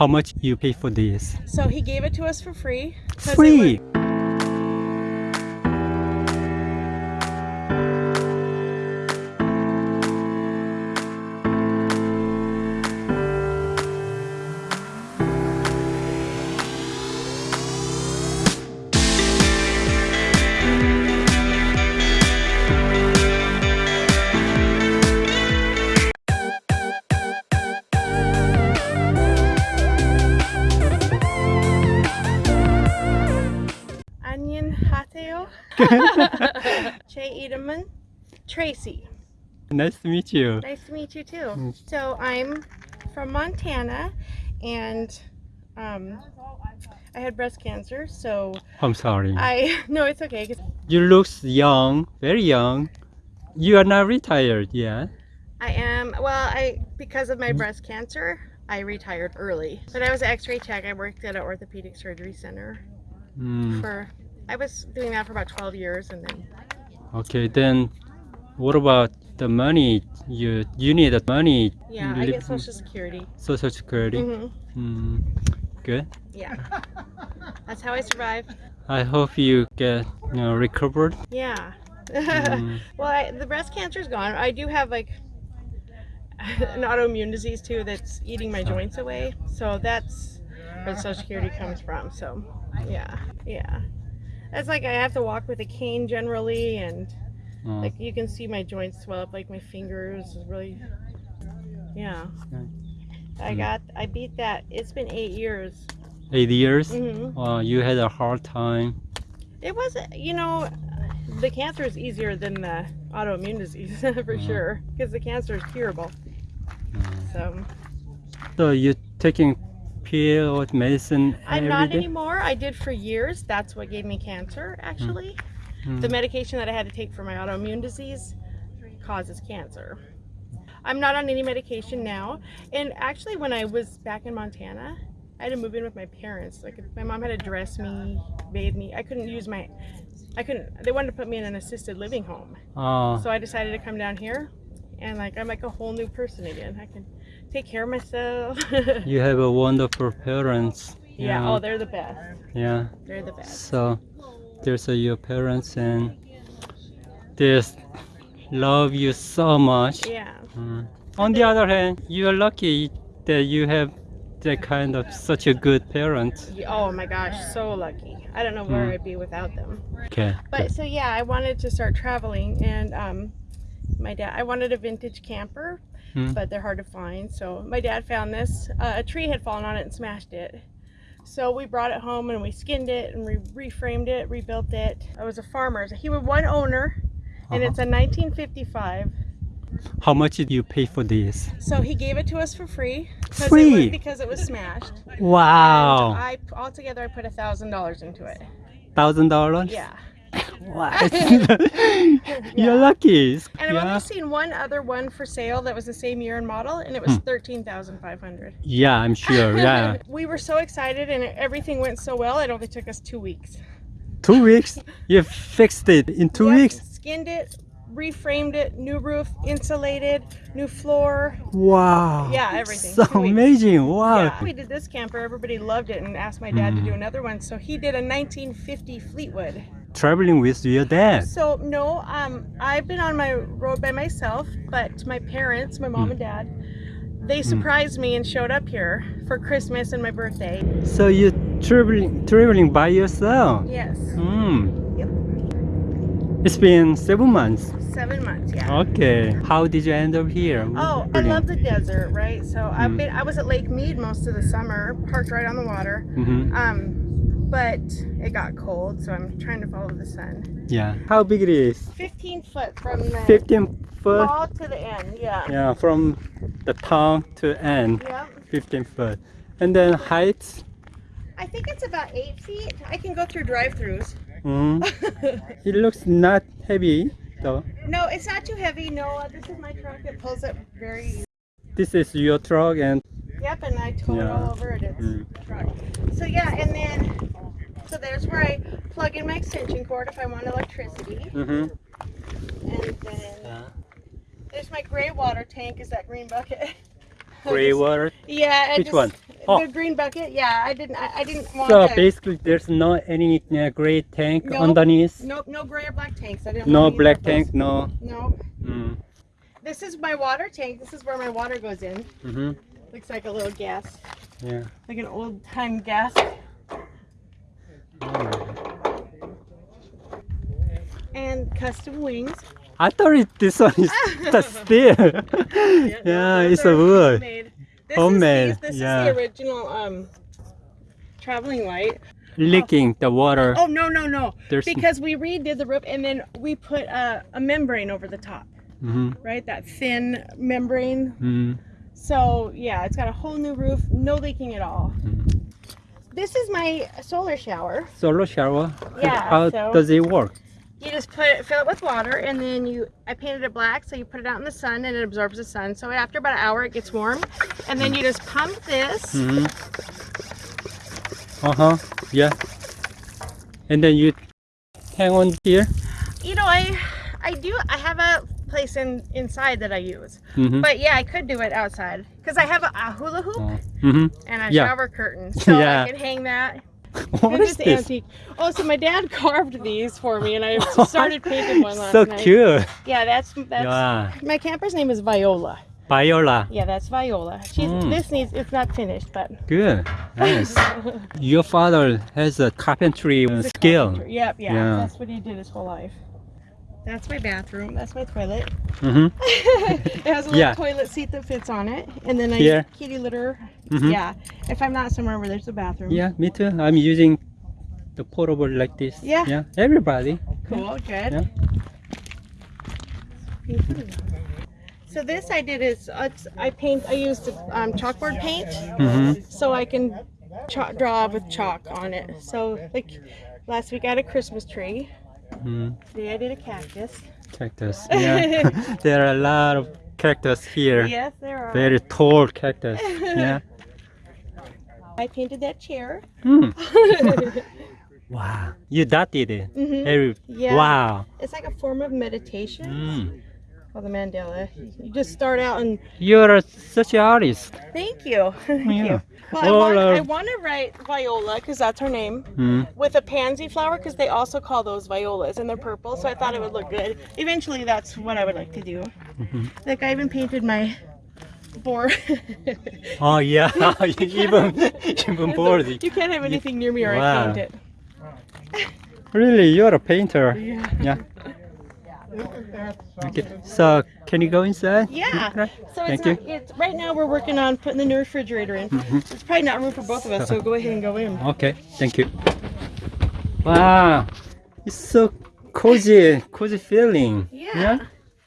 How much you pay for this? So he gave it to us for free. it Free. Che Edelman. Tracy. Nice to meet you. Nice to meet you too. Mm. So I'm from Montana and um, I had breast cancer. So I'm sorry. I, no, it's okay. 'cause You look young, very young. You are not retired yet. I am, well, I, because of my breast cancer, I retired early. But I was an x-ray tech. I worked at an orthopedic surgery center Mm, for, I was doing that for about 12 years and then okay, then what about the money? You you need the money. Yeah, I get Social Security. Social Security. Mm -hmm. Mm, good. Yeah, that's how I survive. I hope you get you know, recovered. Yeah. Mm, well, I, the breast cancer is gone. I do have like an autoimmune disease too that's eating my joints away. So that's where the Social Security comes from. So yeah, yeah. That's like I have to walk with a cane generally, and uh, like you can see my joints swell up, like my fingers is really. Yeah. I Mm. got. I beat that. It's been eight years. eight years. hmm Uh, you had a hard time. It wasn't, you know, the cancer is easier than the autoimmune disease for Mhm. sure, because the cancer is curable. Mm. So So you taking pill or medicine I'm not day? anymore. I did for years. That's what gave me cancer, actually. Mm. The medication that I had to take for my autoimmune disease causes cancer. I'm not on any medication now. And actually, when I was back in Montana, I had to move in with my parents. Like, my mom had to dress me, bathe me. I couldn't use my, I couldn't, they wanted to put me in an assisted living home. Uh, So I decided to come down here and like I'm like a whole new person again. I can take care of myself. you have a wonderful parents. yeah, oh they're the best. yeah. They're the best. So there's uh, your parents and they love you so much. Yeah. Mm. On the other hand, you are lucky that you have that kind of such a good parent. Oh my gosh, so lucky. I don't know where Mm. I'd be without them. Okay. But so yeah, I wanted to start traveling and um my dad I wanted a vintage camper, Mm. but they're hard to find. So my dad found this. Uh, a tree had fallen on it and smashed it. So we brought it home and we skinned it and we reframed it, rebuilt it. I was a farmer. He was one owner and Uh-huh. it's a 1955 How much did you pay for this? So he gave it to us for free. It Free? was, because it was smashed. Wow. And I altogether I put a thousand dollars into it. Thousand dollars? Yeah. What? You're lucky. And I've only seen one other one for sale that was the same year and model, and it was Hmm. thirteen thousand five hundred. yeah, I'm sure. Yeah. we were so excited, and everything went so well. It only took us two weeks. Two weeks? You fixed it in two Yep, weeks? Skinned it, reframed it, new roof, insulated, new floor. Wow. Yeah, everything. So amazing. Wow. Yeah. We did this camper. Everybody loved it and asked my dad to Mm. do another one. So he did a 1950 Fleetwood. Traveling with your dad. So no, um, I've been on my road by myself, but my parents, my mom Mm. and dad, they surprised me and showed up here for Christmas and my birthday. So you traveling traveling by yourself? Yes, Hmm. It's been seven months. seven months. Yeah. Okay. How did you end up here? Oh, I love the desert, right? So I've Mm. been. I was at Lake Mead most of the summer, parked right on the water. hmm Um, but it got cold, so I'm trying to follow the sun. Yeah. How big it is? 15 foot from the 15 foot. wall to the end. Yeah. Yeah, from the town to end, Yep. 15 foot. And then height? I think it's about eight feet. I can go through drive-throughs. Mm. It looks not heavy though. No, it's not too heavy. No, this is my truck. It pulls up very easy. This is your truck and Yep, and I tow it all over it. It's Mm. truck. So yeah, and then so there's where I plug in my extension cord if I want electricity. Mhm. And then there's my gray water tank. Is that green bucket? gray water. Yeah. Which just, one? Oh. The green bucket. Yeah, I didn't. I, I didn't want. So to, basically, there's not any uh, gray tank Nope. underneath. Nope, no gray or black tanks. I didn't. No black tank. No. No. Mm. This is my water tank. This is where my water goes in. hmm Looks like a little gas, Yeah. like an old time gas. And custom wings. I thought it, this one is the steel. yeah, it's a wood. Homemade. This Homemade, Is, these- this yeah. is the original um traveling light. Leaking the water. Oh no no no! There's. Because we redid the roof and then we put a, a membrane over the top, hmm right? That thin membrane. hmm So yeah, it's got a whole new roof, no leaking at all. Mhm. This is my solar shower. Solar shower. Yeah, How so- does it work? You just put it, fill it with water, and then you. I painted it black, so you put it out in the sun, and it absorbs the sun. So after about an hour, it gets warm, and then you just pump this. hmm Uh huh. Yeah. And then you hang on here. You know, I, I do. I have a place in inside that I use, hmm but yeah, I could do it outside because I have a, a hula hoop hmm and a Yeah. shower curtain, so Yeah. I can hang that. What They're is this? antique. Oh, so my dad carved these for me, and I started painting one last so night. cute. Yeah, that's that's. Yeah. My camper's name is Viola. Viola. Yeah, that's Viola. She's Mm. this needs it's not finished, but Good. Nice. Your father has a carpentry skill. Yep, yeah, Yeah. That's what he did his whole life. That's my bathroom. That's my toilet. hmm it has a little Yeah. toilet seat that fits on it, and then I Here. kitty litter. Mhm. Yeah, if I'm not somewhere where there's a bathroom. Yeah, me too. I'm using the portable like this. Yeah. Yeah. Everybody. Cool. Good. Yeah. So this I did is uh, I paint. I used um, chalkboard paint, hmm so I can draw with chalk on it. So like last week I had a Christmas tree. Hmm Today I did a cactus. Cactus. Yeah. there are a lot of cactus here. Yes, there are. Very tall cactus. Yeah. I painted that chair. Hmm. Wow. You dotted it. Mhm. Every, Yeah. Wow. It's like a form of meditation Mm. Called the Mandala. You just start out and You're such an artist. thank you. Thank Yeah. you. Well, I want, I want to write Viola because that's her name Mm. with a pansy flower because they also call those violas and they're purple. So I thought it would look good. Eventually, that's what I would like to do. Mhm. Like I even painted my board. Oh yeah. even even bored. you can't have anything near me or I Wow. paint it. Really, you're a painter. Yeah. Yeah. Okay. So can you go inside? Yeah. So Thank it's not, it's right now we're working on putting the new refrigerator in. Mhm. It's probably not room for both of us, so go ahead and go in. Okay. Thank you. Wow. It's so cozy, cozy feeling. Yeah.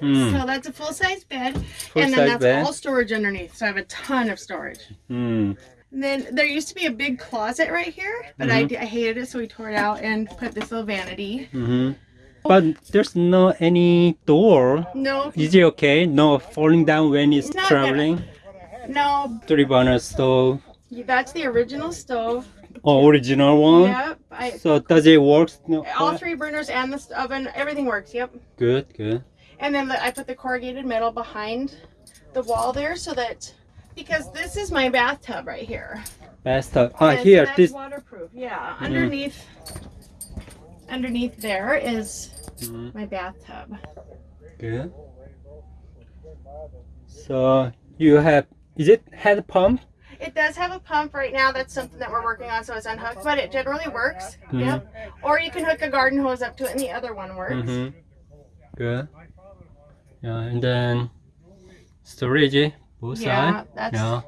Mm. So that's a full size bed, and Full-size then that's bed. all storage underneath. So I have a ton of storage. Mm. And then there used to be a big closet right here, but I, I hated it, so we tore it out and put this little vanity. hmm But there's no any door. No, Is it okay? No falling down when it's Not traveling. no, Three burner stove. that's the original stove. Oh, original one. Yep. I, So does it work? No. all three burners and the oven, everything works. Yep. Good, good. And then the, I put the corrugated metal behind the wall there so that because this is my bathtub right here. Bathtub. Ah, And here. that's This. waterproof. Yeah. Underneath underneath there is Mhm, my bathtub. Good. So you have. Is it head pump? It does have a pump right now. That's something that we're working on, so it's unhooked, but it generally works. Mhm. Yep. Or you can hook a garden hose up to it, and the other one works. Mm-hmm. Good. Yeah, and then storage both Yeah, sides. that's Yeah.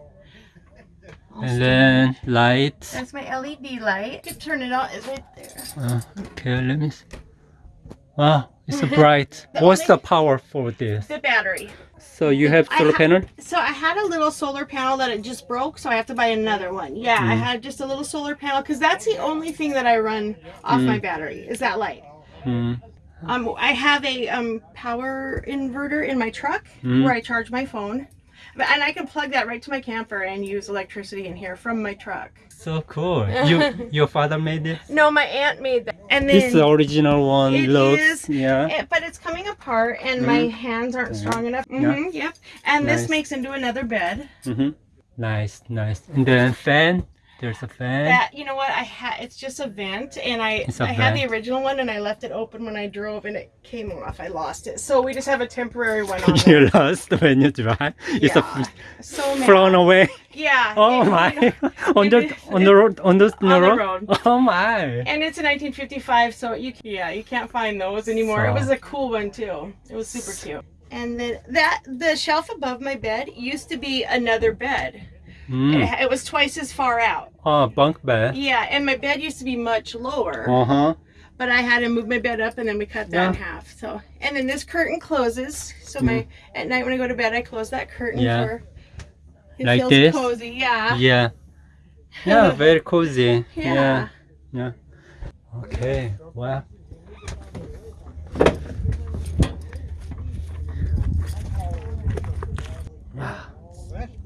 And then light. that's my LED light. You can turn it on. It's right there. Uh, okay, let me. See. Wow, it's so bright. The What's the power for this? The battery. So you have solar panel? So I had a little solar panel that it just broke, so I have to buy another one. Yeah, I Mm. had just a little solar panel because that's the only thing that I run off Mm. my battery is that light. Hmm. Um, I have a um, power inverter in my truck Mm. where I charge my phone. But- And I can plug that right to my camper and use electricity in here from my truck. So cool. You your father made this? No, my aunt made that. And then This original one It looks is. yeah. it- but it's coming apart and my hands aren't Yeah. strong enough. Yeah. hmm yep. And Nice. this makes into another bed. Mm-hmm. Nice, nice. And then fan. There's a fan. That you know what I had. It's just a vent, and I I I had the original one, and I left it open when I drove, and it came off. I lost it, so we just have a temporary one on. you lost when you drive. It's Yeah. a So mad. flown away. Yeah. Oh it- my! on the it- on the road on the, On the road? road. Oh my! And it's a 1955, so you yeah you can't find those anymore. It was a cool one too. It was super cute. And then that the shelf above my bed used to be another bed. Mm. It, it was twice as far out. Oh, bunk bed. Yeah, and my bed used to be much lower. Uh huh. but I had to move my bed up and then we cut that in half. So and then this curtain closes. So my at night when I go to bed I close that curtain Yeah. for it Like feels this? cozy. Yeah. Yeah. Yeah, very cozy. Yeah. Yeah. Yeah. Okay. Wow.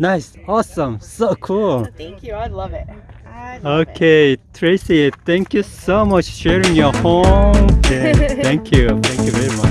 Nice. Awesome. So cool. Thank you. I love it. I love it. Okay, Tracy, thank you so much sharing your home. Yeah, thank you. Thank you very much.